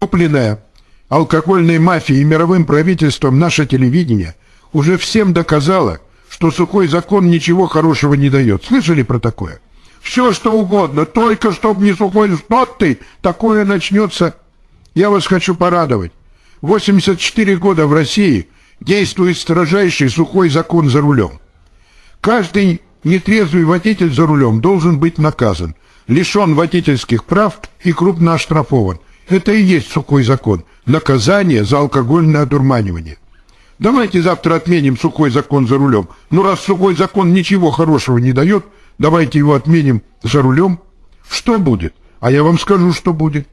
Купленное алкогольной мафией и мировым правительством наше телевидение уже всем доказало, что сухой закон ничего хорошего не дает. Слышали про такое? Все что угодно, только чтоб не сухой, что ты, такое начнется. Я вас хочу порадовать. 84 года в России действует строжайший сухой закон за рулем. Каждый нетрезвый водитель за рулем должен быть наказан, лишен водительских прав и крупно оштрафован. Это и есть сухой закон. Наказание за алкогольное одурманивание. Давайте завтра отменим сухой закон за рулем. Ну, раз сухой закон ничего хорошего не дает, давайте его отменим за рулем. Что будет? А я вам скажу, что будет.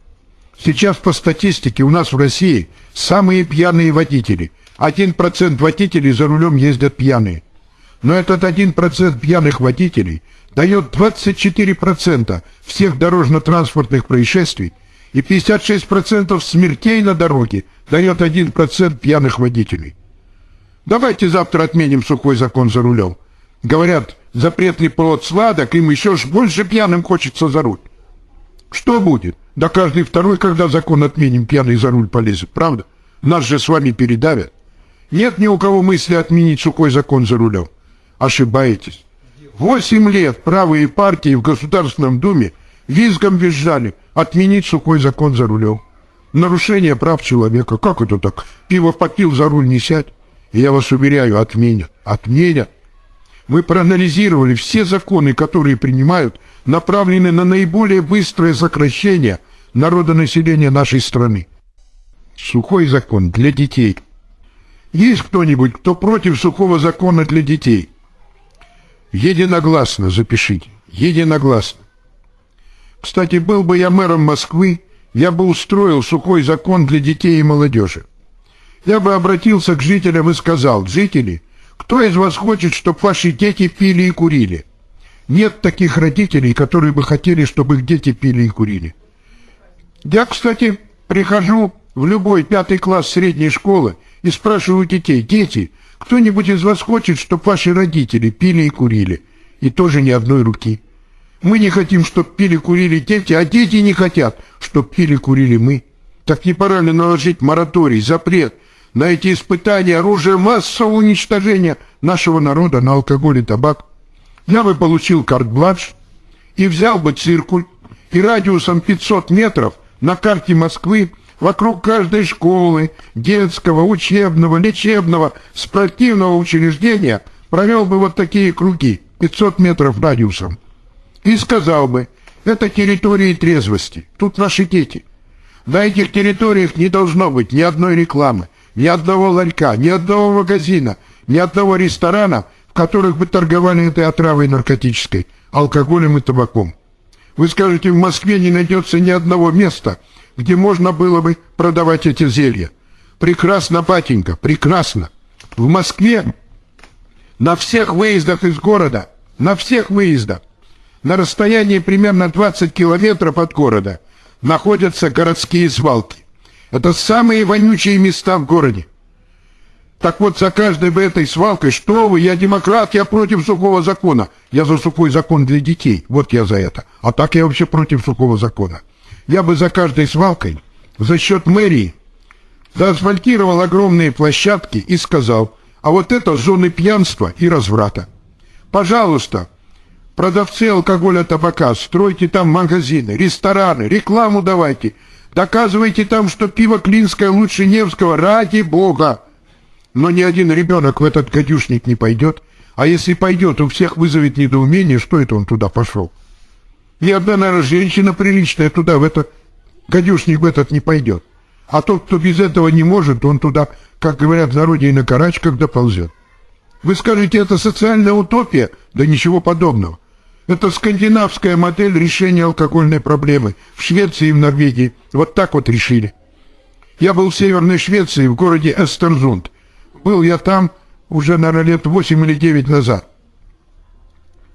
Сейчас по статистике у нас в России самые пьяные водители. Один процент водителей за рулем ездят пьяные. Но этот один процент пьяных водителей дает 24% всех дорожно-транспортных происшествий и 56% смертей на дороге дает 1% пьяных водителей. Давайте завтра отменим сухой закон за рулем. Говорят, запретный плод сладок, им еще ж больше пьяным хочется за руль. Что будет? Да каждый второй, когда закон отменим, пьяный за руль полезет, правда? Нас же с вами передавят. Нет ни у кого мысли отменить сухой закон за рулем. Ошибаетесь. Восемь лет правые партии в Государственном Думе визгом визжали отменить сухой закон за рулем. Нарушение прав человека. Как это так? Пиво попил, за руль не сядь. Я вас уверяю, отменят. Отменят. Мы проанализировали все законы, которые принимают, направлены на наиболее быстрое сокращение народонаселения нашей страны. Сухой закон для детей. Есть кто-нибудь, кто против сухого закона для детей? Единогласно запишите. Единогласно. Кстати, был бы я мэром Москвы, я бы устроил сухой закон для детей и молодежи. Я бы обратился к жителям и сказал, жители, кто из вас хочет, чтобы ваши дети пили и курили? Нет таких родителей, которые бы хотели, чтобы их дети пили и курили. Я, кстати, прихожу в любой пятый класс средней школы и спрашиваю детей, дети, кто-нибудь из вас хочет, чтобы ваши родители пили и курили? И тоже ни одной руки. Мы не хотим, чтобы пили, курили дети, а дети не хотят, чтобы пили, курили мы. Так не пора ли наложить мораторий, запрет на эти испытания, оружие массового уничтожения нашего народа на алкоголь и табак? Я бы получил карт-бланш и взял бы циркуль, и радиусом 500 метров на карте Москвы вокруг каждой школы, детского, учебного, лечебного, спортивного учреждения провел бы вот такие круги, 500 метров радиусом, и сказал бы, это территории трезвости, тут наши дети. На этих территориях не должно быть ни одной рекламы, ни одного ларька, ни одного магазина, ни одного ресторана, в которых бы торговали этой отравой наркотической, алкоголем и табаком. Вы скажете, в Москве не найдется ни одного места, где можно было бы продавать эти зелья. Прекрасно, батенька, прекрасно. В Москве на всех выездах из города, на всех выездах, на расстоянии примерно 20 километров от города, находятся городские свалки. Это самые вонючие места в городе. Так вот, за каждой бы этой свалкой, что вы, я демократ, я против сухого закона. Я за сухой закон для детей, вот я за это. А так я вообще против сухого закона я бы за каждой свалкой за счет мэрии заасфальтировал огромные площадки и сказал, а вот это зоны пьянства и разврата. Пожалуйста, продавцы алкоголя, табака, стройте там магазины, рестораны, рекламу давайте, доказывайте там, что пиво Клинское лучше Невского, ради бога. Но ни один ребенок в этот гадюшник не пойдет, а если пойдет, у всех вызовет недоумение, что это он туда пошел. Ни одна, наверное, женщина приличная туда, в этот гадюшник в этот не пойдет. А тот, кто без этого не может, он туда, как говорят в народе, и на карачках доползет. Вы скажете, это социальная утопия? Да ничего подобного. Это скандинавская модель решения алкогольной проблемы. В Швеции и в Норвегии вот так вот решили. Я был в Северной Швеции, в городе Эстерзунд. Был я там уже, наверное, лет 8 или 9 назад.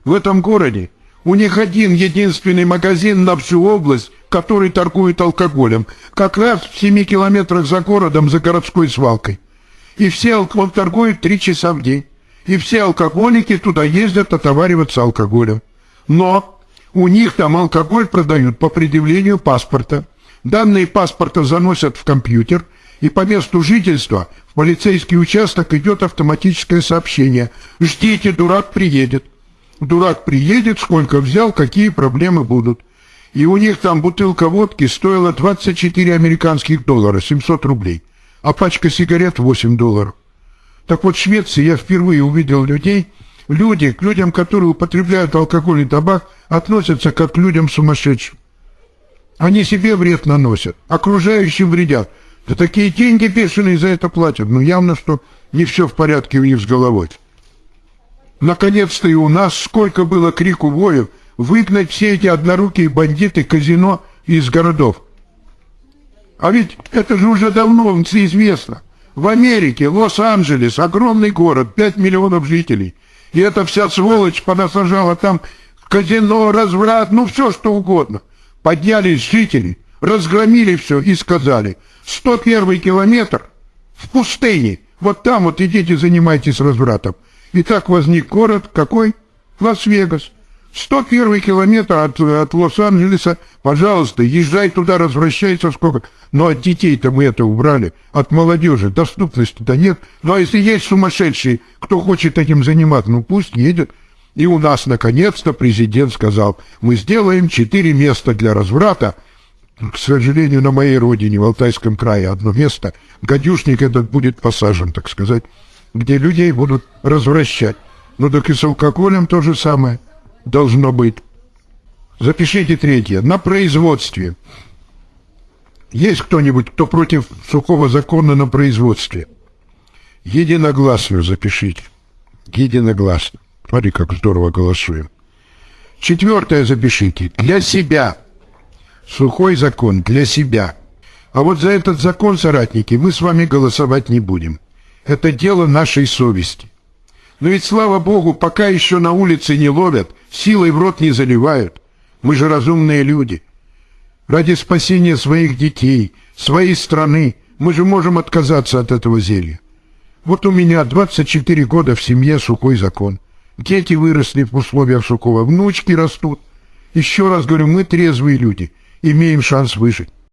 В этом городе у них один единственный магазин на всю область, который торгует алкоголем, как раз в семи километрах за городом, за городской свалкой. И все алкоголь торгуют три часа в день. И все алкоголики туда ездят отовариваться алкоголем. Но у них там алкоголь продают по предъявлению паспорта. Данные паспорта заносят в компьютер, и по месту жительства в полицейский участок идет автоматическое сообщение. Ждите, дурак приедет. Дурак приедет, сколько взял, какие проблемы будут. И у них там бутылка водки стоила 24 американских доллара, 700 рублей, а пачка сигарет 8 долларов. Так вот в Швеции я впервые увидел людей, люди, к людям, которые употребляют алкоголь и табак, относятся как к людям сумасшедшим. Они себе вред наносят, окружающим вредят. Да такие деньги бешеные за это платят. Но явно, что не все в порядке у них с головой. Наконец-то и у нас сколько было крику воев выгнать все эти однорукие бандиты казино из городов. А ведь это же уже давно известно. В Америке, Лос-Анджелес, огромный город, 5 миллионов жителей. И эта вся сволочь понасажала там казино, разврат, ну все что угодно. Поднялись жители, разгромили все и сказали, 101 километр в пустыне, вот там вот идите занимайтесь развратом. И так возник город какой? Лас-Вегас. 101 километр от, от Лос-Анджелеса, пожалуйста, езжай туда, возвращайся сколько. Но от детей-то мы это убрали, от молодежи доступности-то нет. А если есть сумасшедшие, кто хочет этим заниматься, ну пусть едет. И у нас, наконец-то, президент сказал, мы сделаем четыре места для разврата. К сожалению, на моей родине, в Алтайском крае, одно место, гадюшник этот будет посажен, так сказать, где людей будут развращать. Ну так и с алкоголем то же самое должно быть. Запишите третье. На производстве. Есть кто-нибудь, кто против сухого закона на производстве? Единогласную запишите. Единогласно. Смотри, как здорово голосуем. Четвертое запишите. Для себя. Сухой закон для себя. А вот за этот закон, соратники, мы с вами голосовать не будем. Это дело нашей совести. Но ведь, слава богу, пока еще на улице не ловят, силой в рот не заливают. Мы же разумные люди. Ради спасения своих детей, своей страны, мы же можем отказаться от этого зелья. Вот у меня 24 года в семье сухой закон. Дети выросли в условиях сухого, внучки растут. Еще раз говорю, мы трезвые люди, имеем шанс выжить.